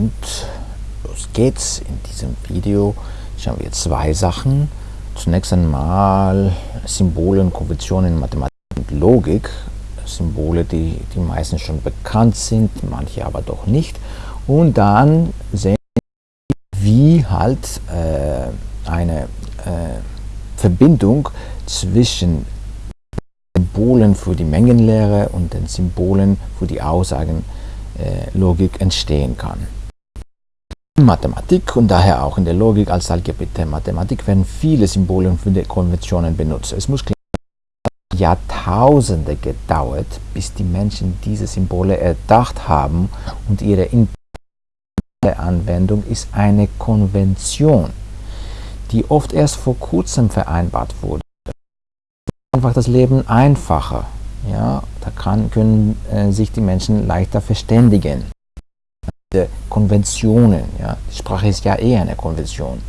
Und los geht's. In diesem Video schauen wir zwei Sachen. Zunächst einmal Symbole und Konventionen in Mathematik und Logik. Symbole, die die meisten schon bekannt sind, manche aber doch nicht. Und dann sehen wir, wie halt äh, eine äh, Verbindung zwischen Symbolen für die Mengenlehre und den Symbolen für die Aussagenlogik äh, entstehen kann. In Mathematik und daher auch in der Logik als Algebra Mathematik werden viele Symbole und Konventionen benutzt. Es muss Jahrtausende gedauert, bis die Menschen diese Symbole erdacht haben und ihre Anwendung ist eine Konvention, die oft erst vor kurzem vereinbart wurde einfach das Leben einfacher. Ja, da kann, können äh, sich die Menschen leichter verständigen. Konventionen, ja, die Sprache ist ja eher eine Konvention.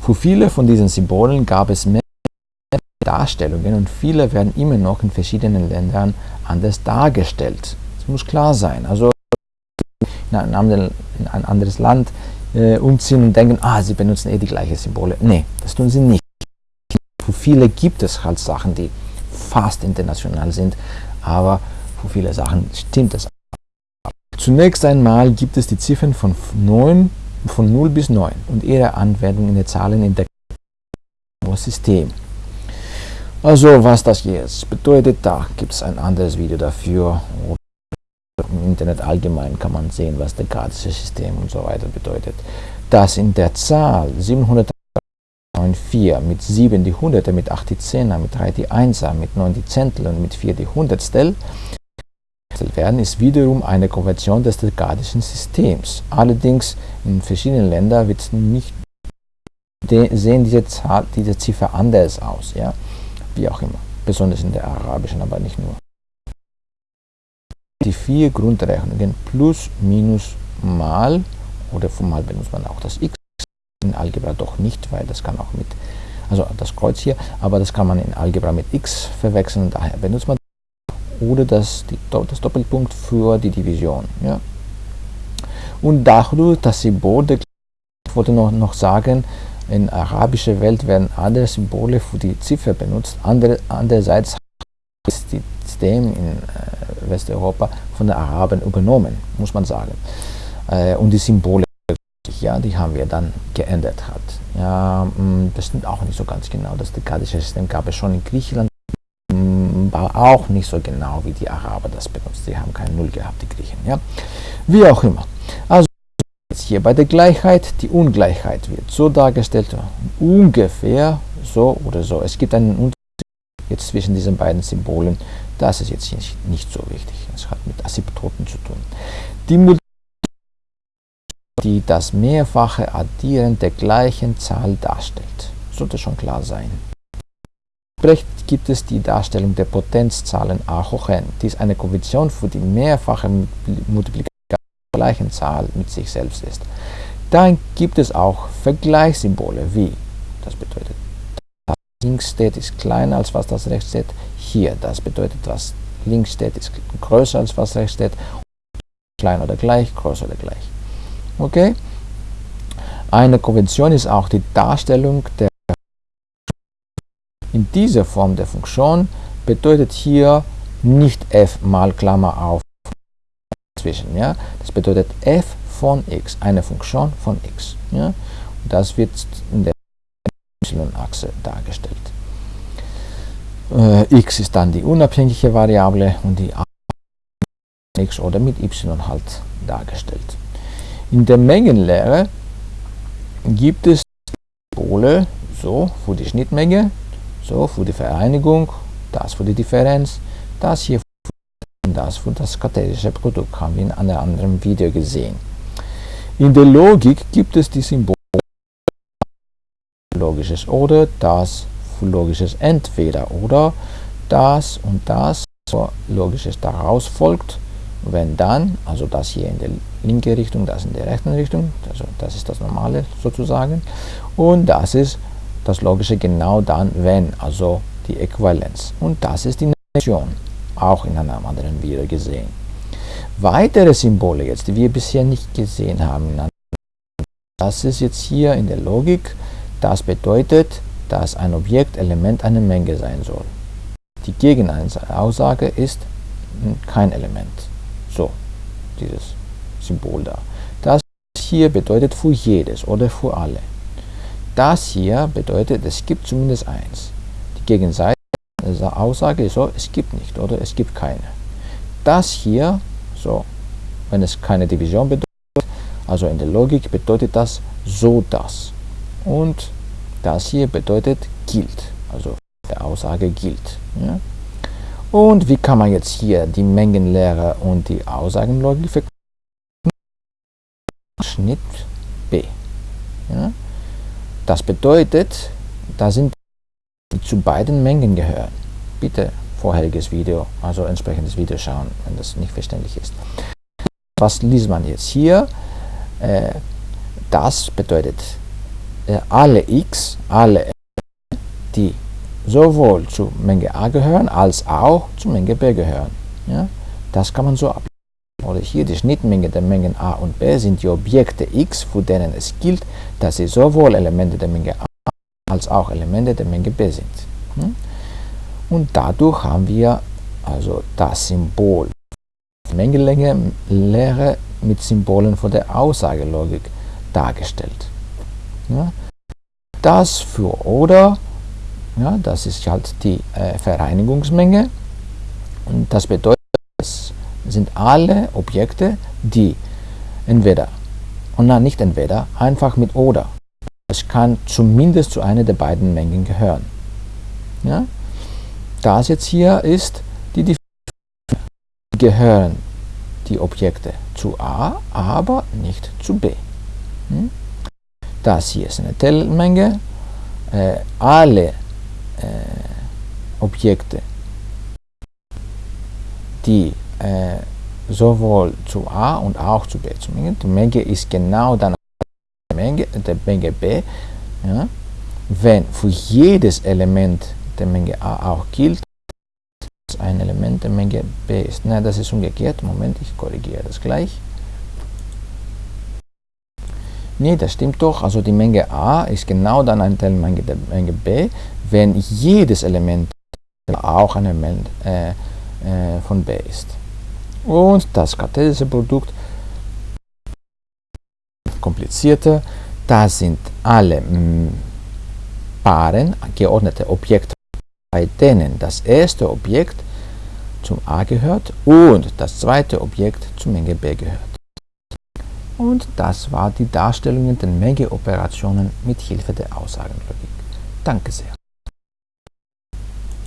Für viele von diesen Symbolen gab es mehr Darstellungen und viele werden immer noch in verschiedenen Ländern anders dargestellt. Das muss klar sein. Also in ein, anderen, in ein anderes Land äh, umziehen und denken, ah, sie benutzen eh die gleichen Symbole. Nee, das tun sie nicht. Für viele gibt es halt Sachen, die fast international sind, aber für viele Sachen stimmt das. Zunächst einmal gibt es die Ziffern von, 9, von 0 bis 9 und ihre Anwendung in den Zahlen in der System. Also was das jetzt bedeutet, da gibt es ein anderes Video dafür. Im Internet allgemein kann man sehen, was der gradische System und so weiter bedeutet. Das in der Zahl 700 9 4, mit 7 die Hunderte, mit 8 die Zehner, mit 3 die Einser, mit 9 die Zentel und mit 4 die Hundertstel werden, ist wiederum eine Konversion des dekadischen Systems. Allerdings in verschiedenen Ländern wird nicht, sehen diese, Zahl, diese Ziffer anders aus, ja? wie auch immer, besonders in der arabischen, aber nicht nur. Die vier Grundrechnungen plus, minus, mal oder mal benutzt man auch das x in Algebra doch nicht, weil das kann auch mit, also das Kreuz hier, aber das kann man in Algebra mit x verwechseln, daher benutzt man oder das, das Doppelpunkt für die Division. Ja. Und dadurch das Symbol, ich wollte noch, noch sagen, in arabischer Welt werden andere Symbole für die Ziffer benutzt, andere, andererseits ist das System in äh, Westeuropa von den Araben übernommen, muss man sagen. Äh, und die Symbole ja, die haben wir dann geändert hat. Ja, mm, das stimmt auch nicht so ganz genau. Das dekadische System gab es schon in Griechenland, war auch nicht so genau wie die Araber das benutzt. Die haben keine Null gehabt, die Griechen. Ja, wie auch immer. Also jetzt hier bei der Gleichheit, die Ungleichheit wird so dargestellt, ungefähr so oder so. Es gibt einen Unterschied jetzt zwischen diesen beiden Symbolen. Das ist jetzt nicht, nicht so wichtig. Es hat mit Asymptoten zu tun. Die die das mehrfache Addieren der gleichen Zahl darstellt. Sollte schon klar sein. Brecht gibt es die Darstellung der Potenzzahlen a hoch n. Die ist eine Konvention für die mehrfache Multiplikation der gleichen Zahl mit sich selbst ist. Dann gibt es auch Vergleichssymbole wie, das bedeutet, was links steht ist kleiner als was das rechts steht. Hier, das bedeutet, was links steht ist größer als was rechts steht. Klein oder gleich, größer oder gleich. Okay? Eine Konvention ist auch die Darstellung der in dieser Form der Funktion bedeutet hier nicht f mal Klammer auf zwischen. Ja? Das bedeutet f von x, eine Funktion von x. Ja? Und das wird in der y-Achse dargestellt. Äh, x ist dann die unabhängige Variable und die x oder mit y halt dargestellt. In der Mengenlehre gibt es Symbole, so für die Schnittmenge, so für die Vereinigung, das für die Differenz, das hier und das für das kartesische Produkt, haben wir in einem anderen Video gesehen. In der Logik gibt es die Symbole logisches oder, das für logisches entweder oder, das und das, so logisches daraus folgt wenn dann, also das hier in der linken Richtung, das in der rechten Richtung, also das ist das Normale sozusagen, und das ist das Logische genau dann, wenn, also die Äquivalenz. Und das ist die Negation, auch in einem anderen Video gesehen. Weitere Symbole jetzt, die wir bisher nicht gesehen haben, das ist jetzt hier in der Logik, das bedeutet, dass ein Objekt Element einer Menge sein soll. Die Gegenaussage ist kein Element. So, dieses Symbol da. Das hier bedeutet für jedes oder für alle. Das hier bedeutet, es gibt zumindest eins. Die Gegenseite der Aussage ist so, es gibt nicht oder es gibt keine. Das hier, so, wenn es keine Division bedeutet, also in der Logik bedeutet das so das. Und das hier bedeutet gilt, also der Aussage gilt. Ja? Und wie kann man jetzt hier die Mengenlehre und die Aussagenlogik verknüpfen? Schnitt B. Ja? Das bedeutet, da sind die zu beiden Mengen gehören. Bitte vorheriges Video, also entsprechendes Video schauen, wenn das nicht verständlich ist. Was liest man jetzt hier? Äh, das bedeutet, äh, alle x, alle die sowohl zur Menge a gehören, als auch zur Menge b gehören. Das kann man so ablesen oder hier die Schnittmenge der Mengen a und b sind die Objekte x, für denen es gilt, dass sie sowohl Elemente der Menge a als auch Elemente der Menge b sind. Hm? Und dadurch haben wir also das Symbol Mengenlänge Lehre mit Symbolen von der Aussagelogik dargestellt. Das für oder, ja, das ist halt die äh, Vereinigungsmenge und das bedeutet, sind alle Objekte, die entweder, und nein, nicht entweder, einfach mit oder. Es kann zumindest zu einer der beiden Mengen gehören. Ja? Das jetzt hier ist die Differenz. Gehören die Objekte zu A, aber nicht zu B. Hm? Das hier ist eine Teilmenge. Äh, alle äh, Objekte, die äh, sowohl zu A und auch zu B zu Menge. Die Menge ist genau dann der Menge, der Menge B. Ja? Wenn für jedes Element der Menge A auch gilt, dass ein Element der Menge B ist. Nein, das ist umgekehrt. Moment, ich korrigiere das gleich. Nee, das stimmt doch. Also die Menge A ist genau dann ein Teil der Menge B, wenn jedes Element auch ein Element äh, äh, von B ist und das kartesische Produkt komplizierter. Da sind alle mm, Paaren, geordnete Objekte, bei denen das erste Objekt zum A gehört und das zweite Objekt zur Menge B gehört. Und das war die Darstellung der Mengeoperationen mit Hilfe der Aussagenlogik. Danke sehr.